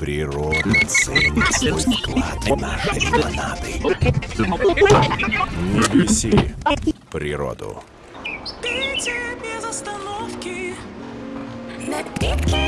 Природа ценит свой вклад в наши планеты. Не беси природу. Пейте без остановки. Напитки